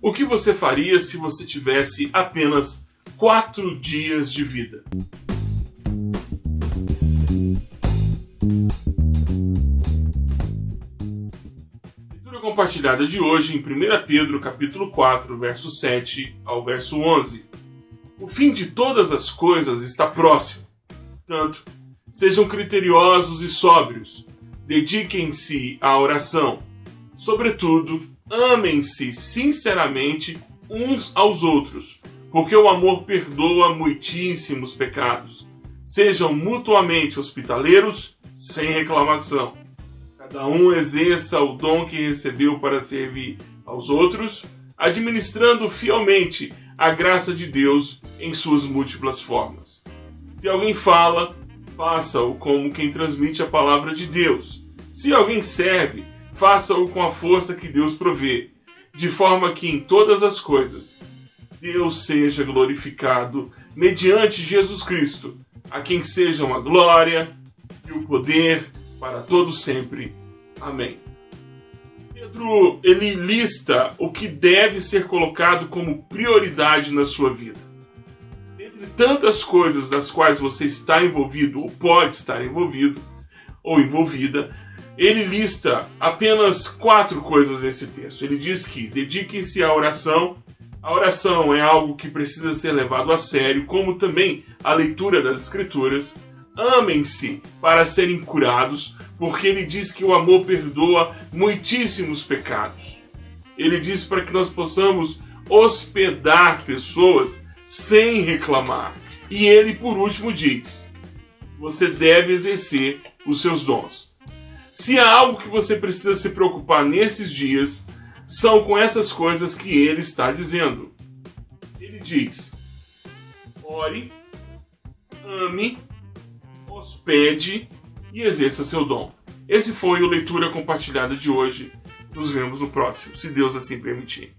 O que você faria se você tivesse apenas quatro dias de vida? Compartilhada de hoje em 1 Pedro capítulo 4, verso 7 ao verso 11. O fim de todas as coisas está próximo. Portanto, sejam criteriosos e sóbrios. Dediquem-se à oração. Sobretudo, amem-se sinceramente uns aos outros, porque o amor perdoa muitíssimos pecados. Sejam mutuamente hospitaleiros, sem reclamação. Cada um exerça o dom que recebeu para servir aos outros, administrando fielmente a graça de Deus em suas múltiplas formas. Se alguém fala, faça-o como quem transmite a palavra de Deus. Se alguém serve, faça-o com a força que Deus provê, de forma que em todas as coisas Deus seja glorificado mediante Jesus Cristo, a quem sejam a glória e o poder para todos sempre. Amém. Pedro ele lista o que deve ser colocado como prioridade na sua vida. Tantas coisas das quais você está envolvido ou pode estar envolvido ou envolvida, ele lista apenas quatro coisas nesse texto. Ele diz que dediquem-se à oração. A oração é algo que precisa ser levado a sério, como também a leitura das Escrituras. Amem-se para serem curados, porque ele diz que o amor perdoa muitíssimos pecados. Ele diz para que nós possamos hospedar pessoas sem reclamar. E ele, por último, diz: você deve exercer os seus dons. Se há algo que você precisa se preocupar nesses dias, são com essas coisas que ele está dizendo. Ele diz: ore, ame, hospede e exerça seu dom. Esse foi o Leitura Compartilhada de hoje. Nos vemos no próximo, se Deus assim permitir.